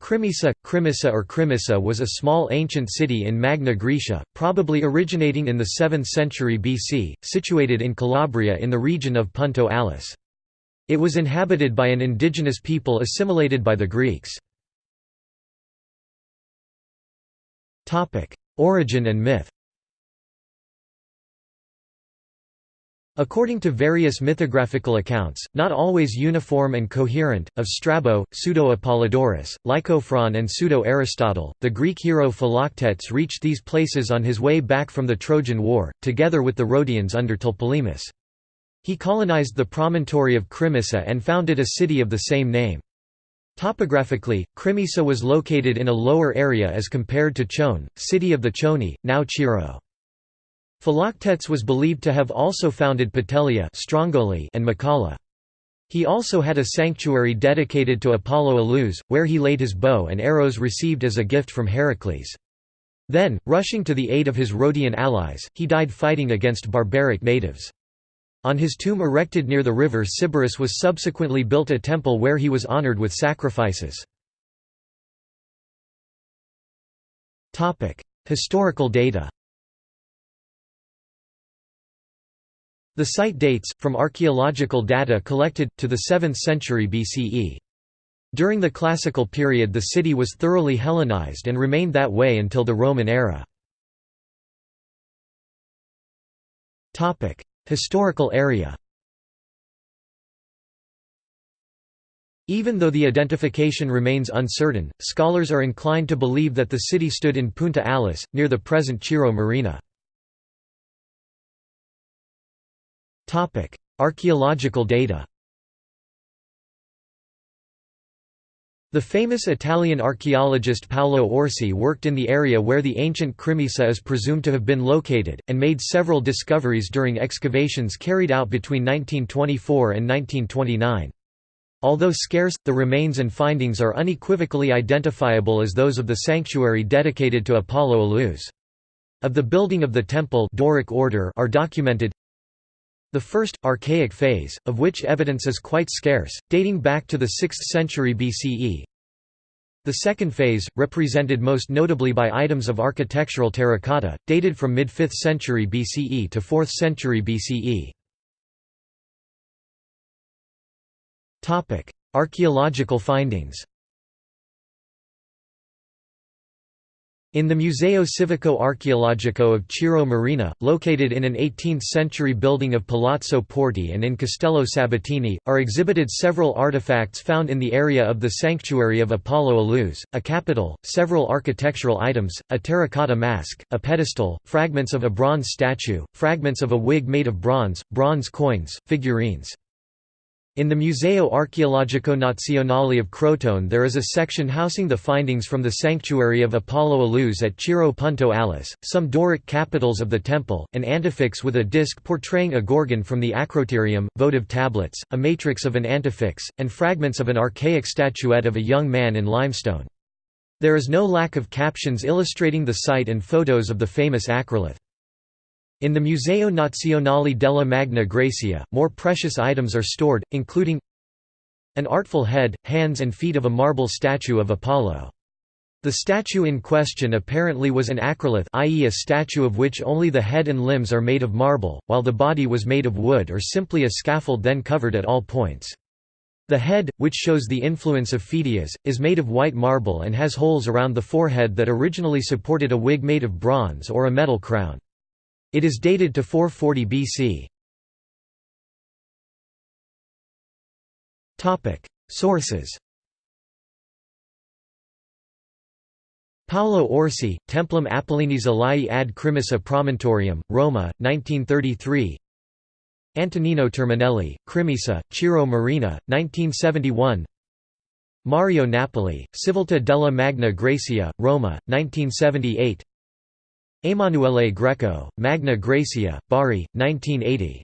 Crimisa, Crimissa or Crimissa was a small ancient city in Magna Graecia, probably originating in the 7th century BC, situated in Calabria in the region of Punta Alice. It was inhabited by an indigenous people assimilated by the Greeks. Origin and myth According to various mythographical accounts, not always uniform and coherent, of Strabo, Pseudo-Apollodorus, Lycophron and Pseudo-Aristotle, the Greek hero Philoctetes reached these places on his way back from the Trojan War, together with the Rhodians under Tlepolemus. He colonized the promontory of Crimissa and founded a city of the same name. Topographically, Crimissa was located in a lower area as compared to Chone, city of the Choni, now Cirò. Philoctetes was believed to have also founded Petelia and Macalla. He also had a sanctuary dedicated to Apollo Elus, where he laid his bow and arrows received as a gift from Heracles. Then, rushing to the aid of his Rhodian allies, he died fighting against barbaric natives. On his tomb erected near the river Sybaris was subsequently built a temple where he was honored with sacrifices. Historical data The site dates, from archaeological data collected, to the 7th century BCE. During the Classical period the city was thoroughly Hellenized and remained that way until the Roman era. Historical area Even though the identification remains uncertain, scholars are inclined to believe that the city stood in Punta Alice, near the present Cirò Marina. Archaeological data The famous Italian archaeologist Paolo Orsi worked in the area where the ancient Crimissa is presumed to have been located, and made several discoveries during excavations carried out between 1924 and 1929. Although scarce, the remains and findings are unequivocally identifiable as those of the sanctuary dedicated to Apollo Elus. Of the building of the temple Doric order are documented the first, archaic phase, of which evidence is quite scarce, dating back to the 6th century BCE. The second phase, represented most notably by items of architectural terracotta, dated from mid-5th century BCE to 4th century BCE. Archaeological findings In the Museo Civico Archeologico of Cirò Marina, located in an 18th-century building of Palazzo Porti and in Castello Sabatini, are exhibited several artifacts found in the area of the sanctuary of Apollo Elus, a capital, several architectural items, a terracotta mask, a pedestal, fragments of a bronze statue, fragments of a wig made of bronze, bronze coins, figurines. In the Museo Archeologico Nazionale of Crotone there is a section housing the findings from the sanctuary of Apollo Elus at Cirò Punta Alice, some Doric capitals of the temple, an antefix with a disc portraying a gorgon from the acroterium, votive tablets, a matrix of an antefix, and fragments of an archaic statuette of a young man in limestone. There is no lack of captions illustrating the site and photos of the famous acrolith. In the Museo Nazionale della Magna Graecia, more precious items are stored, including an artful head, hands and feet of a marble statue of Apollo. The statue in question apparently was an acrolith i.e. a statue of which only the head and limbs are made of marble, while the body was made of wood or simply a scaffold then covered at all points. The head, which shows the influence of Phidias, is made of white marble and has holes around the forehead that originally supported a wig made of bronze or a metal crown. It is dated to 440 BC. Sources. Paolo Orsi, Templum Apollinis Alaii ad Crimissa Promontorium, Roma, 1933 Antonino Terminelli, Crimissa, Cirò Marina, 1971 Mario Napoli, Civiltà della Magna Graecia, Roma, 1978 Emanuele Greco, Magna Graecia, Bari, 1980